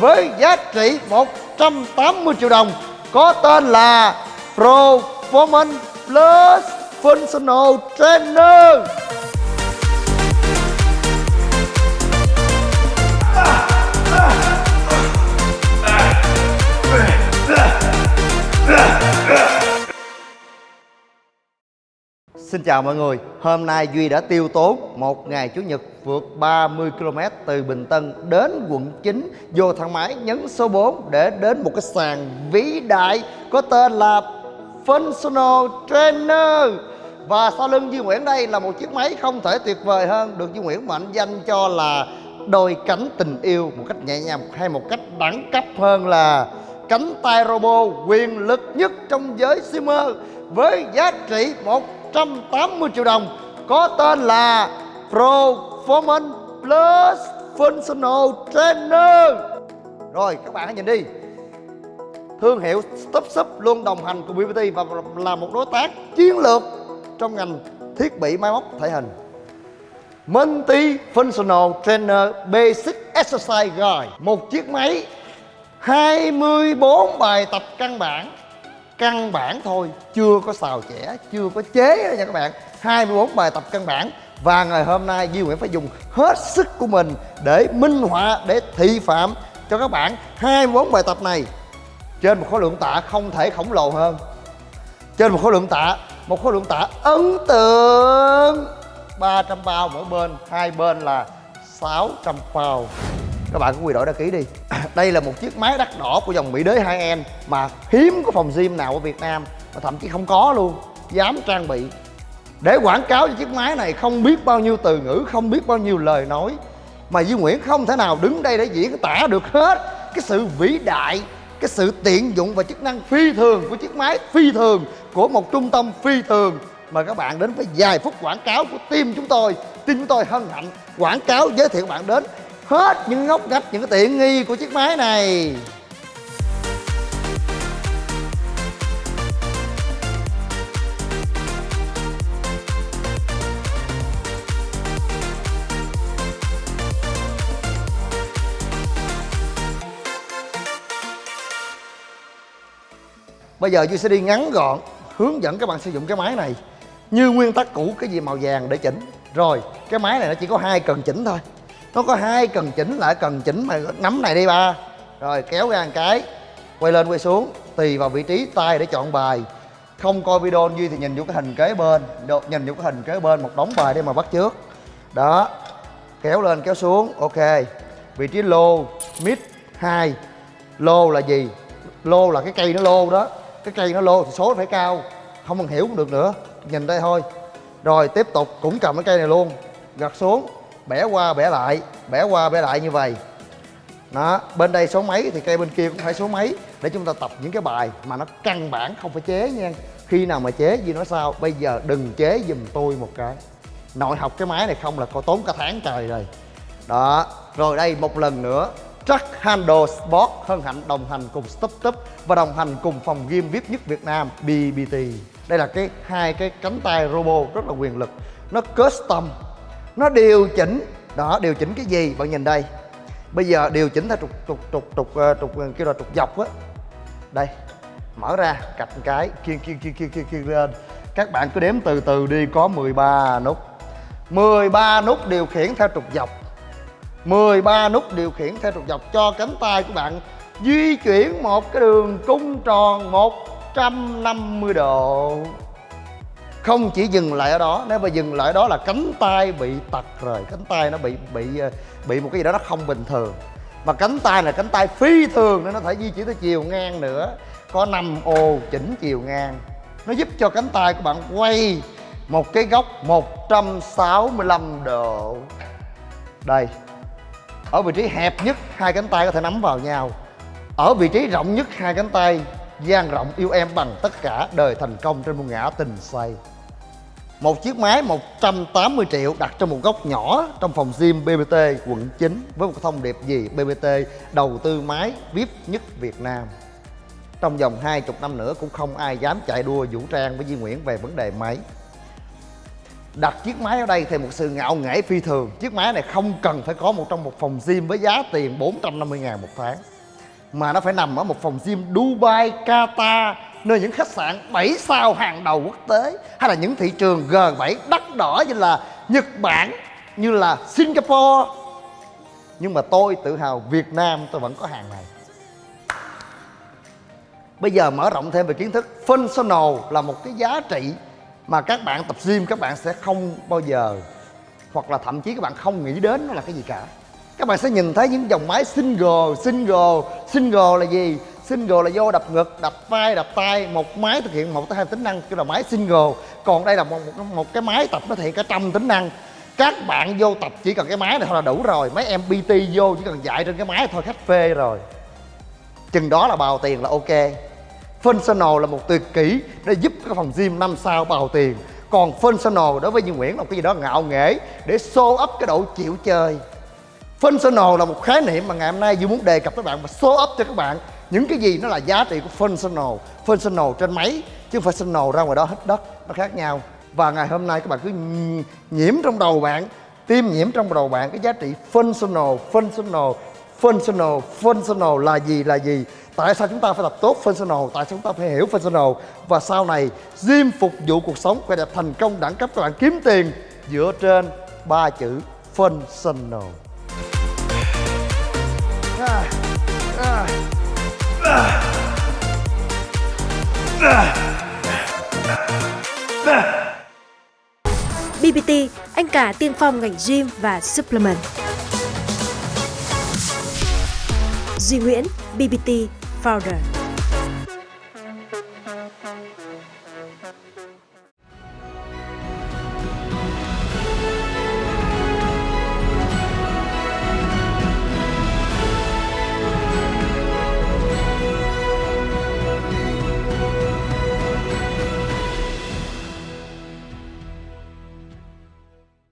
với giá trị 180 triệu đồng có tên là Performance Plus Functional Trainer. Xin chào mọi người, hôm nay Duy đã tiêu tốn một ngày Chủ nhật vượt 30 km từ Bình Tân đến quận 9 vô thang máy nhấn số 4 để đến một cái sàn vĩ đại có tên là Functional Trainer. Và sau lưng Duy Nguyễn đây là một chiếc máy không thể tuyệt vời hơn được Duy Nguyễn mệnh danh cho là đôi cánh tình yêu một cách nhẹ nhàng hay một cách đẳng cấp hơn là cánh tay robot quyền lực nhất trong giới streamer với giá trị 180 triệu đồng, có tên là Performance Plus Functional Trainer. Rồi, các bạn hãy nhìn đi. Thương hiệu Stop Shop luôn đồng hành cùng BBT và là một đối tác chiến lược trong ngành thiết bị máy móc thể hình. Multi Functional Trainer Basic Exercise Guide, Một chiếc máy 24 bài tập căn bản. Căn bản thôi, chưa có xào chẻ, chưa có chế nha các bạn. 24 bài tập căn bản Và ngày hôm nay Duy Nguyễn phải dùng hết sức của mình Để minh họa, để thị phạm cho các bạn. 24 bài tập này Trên một khối lượng tạ không thể khổng lồ hơn. Trên một khối lượng tạ Một khối lượng tạ ấn tượng. 300 bao mỗi bên Hai bên là 600 bao các bạn cũng quy đổi đăng ký đi. Đây là một chiếc máy đắt đỏ của dòng mỹ đế hai en mà hiếm có phòng gym nào ở việt nam mà thậm chí không có luôn, dám trang bị. Để quảng cáo cho chiếc máy này không biết bao nhiêu từ ngữ, không biết bao nhiêu lời nói, mà Duy Nguyễn không thể nào đứng đây để diễn tả được hết cái sự vĩ đại, cái sự tiện dụng và chức năng phi thường của chiếc máy, phi thường của một trung tâm phi thường. Mời các bạn đến với vài phút quảng cáo của team chúng tôi. Team chúng tôi hân hạnh quảng cáo, giới thiệu bạn đến hết những ngóc ngách, những cái tiện nghi của chiếc máy này. Bây giờ Duy sẽ đi ngắn gọn hướng dẫn các bạn sử dụng cái máy này Như nguyên tắc cũ, cái gì màu vàng để chỉnh. Rồi, cái máy này nó chỉ có hai cần chỉnh thôi nó có hai cần chỉnh lại, cần chỉnh mà nắm này đi ba. Rồi, kéo ra một cái, quay lên, quay xuống, tùy vào vị trí tay để chọn bài. Không coi video duy thì nhìn vô cái hình kế bên nhìn vô cái hình kế bên, một đống bài để mà bắt trước đó, kéo lên, kéo xuống, ok. Vị trí lô, mid hai. Lô là gì? Lô là cái cây nó lô đó. Cái cây nó lô thì số phải cao, không cần hiểu cũng được nữa. Nhìn đây thôi. Rồi, tiếp tục cũng cầm cái cây này luôn. Gạt xuống bẻ qua bẻ lại, bẻ qua bẻ lại như vậy đó, bên đây số mấy thì cây bên kia cũng phải số mấy để chúng ta tập những cái bài mà nó căn bản không phải chế nha khi nào mà chế gì nói sao, bây giờ đừng chế giùm tôi một cái nội học cái máy này không là có tốn cả tháng trời rồi đó, rồi đây một lần nữa, Truck Handle Sport hân hạnh đồng hành cùng Stop Stop và đồng hành cùng phòng game VIP nhất Việt Nam BBT. Đây là cái hai cái cánh tay robot rất là quyền lực. Nó custom nó điều chỉnh. Đó điều chỉnh cái gì? Bạn nhìn đây. Bây giờ điều chỉnh theo trục trục trục trục ờ, trục, ờ, kêu là trục dọc á. Đây mở ra cạch một cái kia kia kia kia kia kia lên. Các bạn cứ đếm từ từ đi có 13 nút. 13 nút điều khiển theo trục dọc. 13 nút điều khiển theo trục dọc cho cánh tay của bạn di chuyển một cái đường cung tròn 150 độ không chỉ dừng lại ở đó, nếu mà dừng lại ở đó là cánh tay bị tật rồi, cánh tay nó bị bị ờ, bị một cái gì đó nó không bình thường. Mà cánh tay là cánh tay phi thường nên nó thể di chuyển tới chiều ngang nữa, có năm ô chỉnh chiều ngang. Nó giúp cho cánh tay của bạn quay một cái góc 165 độ. Đây, ở vị trí hẹp nhất hai cánh tay có thể nắm vào nhau. Ở vị trí rộng nhất hai cánh tay, dang rộng yêu em bằng tất cả đời thành công trên một ngã tình say một chiếc máy 180 triệu đặt trong một góc nhỏ trong phòng gym BBT quận 9 với một thông điệp gì BBT đầu tư máy VIP nhất Việt Nam. Trong vòng 20 năm nữa cũng không ai dám chạy đua vũ trang với Duy Nguyễn về vấn đề máy. đặt chiếc máy ở đây thì một sự ngạo nghễ phi thường chiếc máy này không cần phải có một trong một phòng gym với giá tiền 450 ngàn một tháng mà nó phải nằm ở một phòng gym Dubai, Qatar nơi những khách sạn 7 sao hàng đầu quốc tế, hay là những thị trường G7 đắt đỏ như là Nhật Bản, như là Singapore. Nhưng mà tôi tự hào Việt Nam, tôi vẫn có hàng này. Bây giờ mở rộng thêm về kiến thức. Functional là một cái giá trị mà các bạn tập gym, các bạn sẽ không bao giờ, hoặc là thậm chí các bạn không nghĩ đến nó là cái gì cả. Các bạn sẽ nhìn thấy những dòng máy single single single là gì? Single là do đập ngực đập vai đập tay một máy thực hiện một tới hai tính năng kêu là máy single. Còn đây là một, một, một cái máy tập nó thực hiện cả trăm tính năng. Các bạn vô tập chỉ cần cái máy này thôi là đủ rồi. Mấy em pt vô chỉ cần dạy trên cái máy thôi khách phê rồi. Chừng đó là bào tiền là ok. Functional là một tuyệt kỹ để giúp cái phòng gym năm sao bào tiền. Còn functional đối với Duy Nguyễn là một cái gì đó ngạo nghễ để show up cái độ chịu chơi. Functional là một khái niệm mà ngày hôm nay Duy muốn đề cập với bạn và show up cho các bạn những cái gì nó là giá trị của functional functional trên máy, chứ không phải functional ra ngoài đó hết đất, nó khác nhau. Và ngày hôm nay các bạn cứ nhiễm trong đầu bạn, tiêm nhiễm trong đầu bạn cái giá trị functional functional functional functional là gì là gì? Tại sao chúng ta phải tập tốt functional tại sao chúng ta phải hiểu functional và sau này gym phục vụ cuộc sống khỏe đẹp thành công đẳng cấp, các bạn kiếm tiền dựa trên ba chữ functional anh cả tiên phong ngành gym và supplement. Duy Nguyễn, BBT Founder.